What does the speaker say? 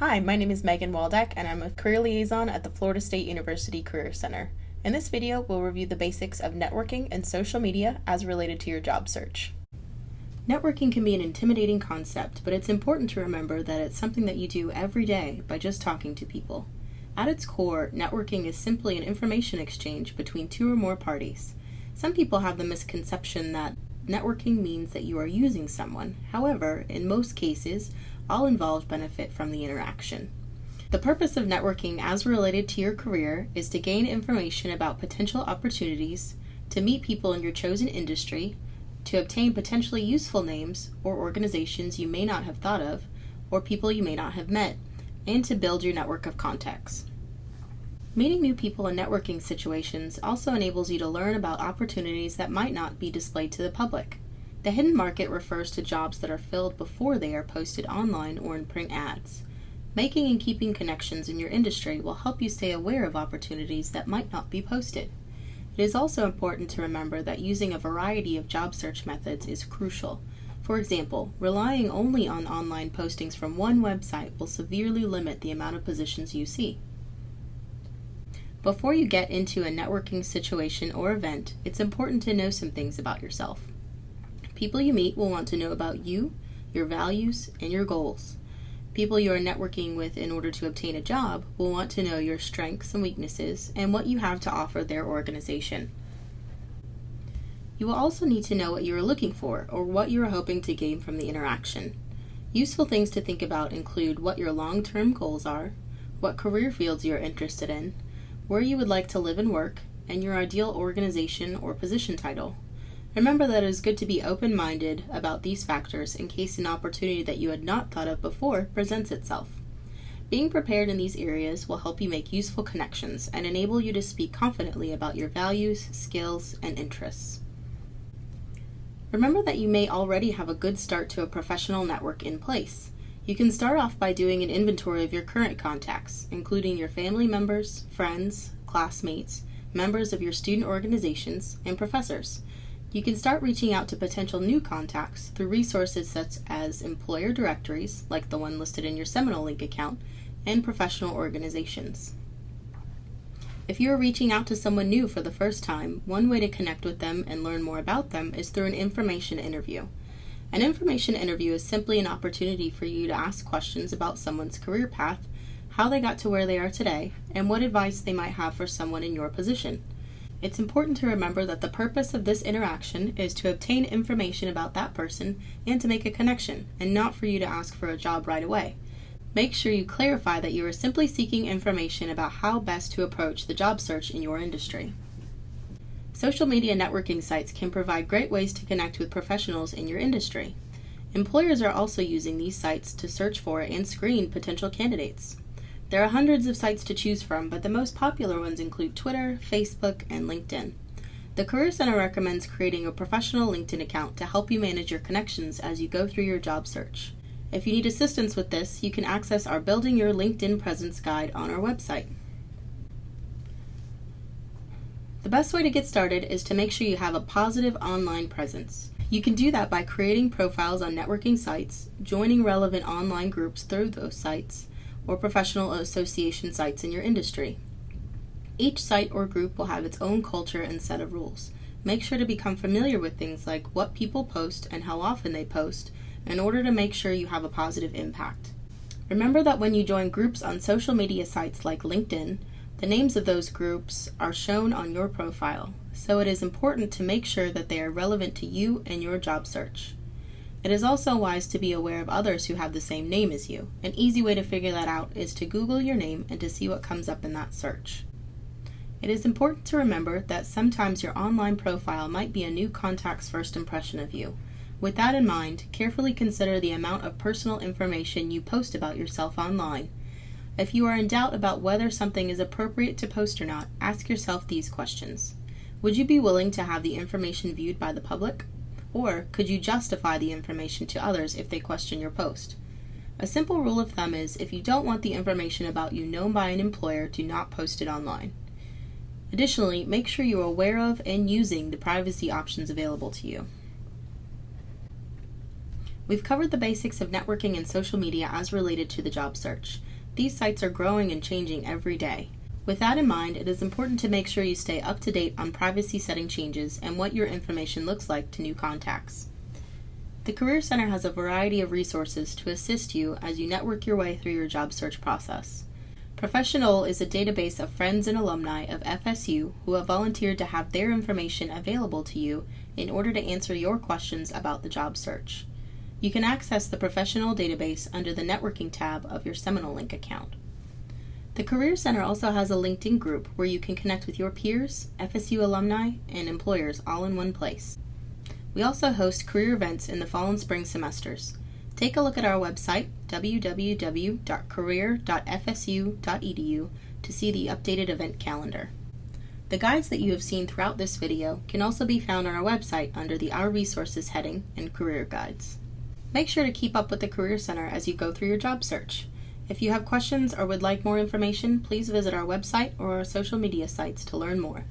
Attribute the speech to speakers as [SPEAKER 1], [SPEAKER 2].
[SPEAKER 1] Hi, my name is Megan Waldeck and I'm a career liaison at the Florida State University Career Center. In this video, we'll review the basics of networking and social media as related to your job search. Networking can be an intimidating concept, but it's important to remember that it's something that you do every day by just talking to people. At its core, networking is simply an information exchange between two or more parties. Some people have the misconception that networking means that you are using someone. However, in most cases, all involved benefit from the interaction. The purpose of networking as related to your career is to gain information about potential opportunities, to meet people in your chosen industry, to obtain potentially useful names or organizations you may not have thought of, or people you may not have met, and to build your network of contacts. Meeting new people in networking situations also enables you to learn about opportunities that might not be displayed to the public. The hidden market refers to jobs that are filled before they are posted online or in print ads. Making and keeping connections in your industry will help you stay aware of opportunities that might not be posted. It is also important to remember that using a variety of job search methods is crucial. For example, relying only on online postings from one website will severely limit the amount of positions you see. Before you get into a networking situation or event, it's important to know some things about yourself. People you meet will want to know about you, your values, and your goals. People you are networking with in order to obtain a job will want to know your strengths and weaknesses and what you have to offer their organization. You will also need to know what you are looking for or what you are hoping to gain from the interaction. Useful things to think about include what your long term goals are, what career fields you are interested in, where you would like to live and work, and your ideal organization or position title. Remember that it is good to be open minded about these factors in case an opportunity that you had not thought of before presents itself. Being prepared in these areas will help you make useful connections and enable you to speak confidently about your values, skills, and interests. Remember that you may already have a good start to a professional network in place. You can start off by doing an inventory of your current contacts, including your family members, friends, classmates, members of your student organizations, and professors. You can start reaching out to potential new contacts through resources such as employer directories, like the one listed in your Seminole Link account, and professional organizations. If you are reaching out to someone new for the first time, one way to connect with them and learn more about them is through an information interview. An information interview is simply an opportunity for you to ask questions about someone's career path, how they got to where they are today, and what advice they might have for someone in your position. It's important to remember that the purpose of this interaction is to obtain information about that person and to make a connection, and not for you to ask for a job right away. Make sure you clarify that you are simply seeking information about how best to approach the job search in your industry. Social media networking sites can provide great ways to connect with professionals in your industry. Employers are also using these sites to search for and screen potential candidates. There are hundreds of sites to choose from, but the most popular ones include Twitter, Facebook, and LinkedIn. The Career Center recommends creating a professional LinkedIn account to help you manage your connections as you go through your job search. If you need assistance with this, you can access our Building Your LinkedIn Presence guide on our website. The best way to get started is to make sure you have a positive online presence. You can do that by creating profiles on networking sites, joining relevant online groups through those sites, or professional association sites in your industry. Each site or group will have its own culture and set of rules. Make sure to become familiar with things like what people post and how often they post in order to make sure you have a positive impact. Remember that when you join groups on social media sites like LinkedIn, the names of those groups are shown on your profile, so it is important to make sure that they are relevant to you and your job search. It is also wise to be aware of others who have the same name as you. An easy way to figure that out is to Google your name and to see what comes up in that search. It is important to remember that sometimes your online profile might be a new contact's first impression of you. With that in mind, carefully consider the amount of personal information you post about yourself online. If you are in doubt about whether something is appropriate to post or not, ask yourself these questions. Would you be willing to have the information viewed by the public? Or could you justify the information to others if they question your post? A simple rule of thumb is if you don't want the information about you known by an employer, do not post it online. Additionally, make sure you are aware of and using the privacy options available to you. We've covered the basics of networking and social media as related to the job search. These sites are growing and changing every day. With that in mind, it is important to make sure you stay up to date on privacy setting changes and what your information looks like to new contacts. The Career Center has a variety of resources to assist you as you network your way through your job search process. ProfessioNole is a database of friends and alumni of FSU who have volunteered to have their information available to you in order to answer your questions about the job search. You can access the ProfessioNole database under the Networking tab of your Seminole Link account. The Career Center also has a LinkedIn group where you can connect with your peers, FSU alumni, and employers all in one place. We also host career events in the fall and spring semesters. Take a look at our website, www.career.fsu.edu, to see the updated event calendar. The guides that you have seen throughout this video can also be found on our website under the Our Resources heading and Career Guides. Make sure to keep up with the Career Center as you go through your job search. If you have questions or would like more information, please visit our website or our social media sites to learn more.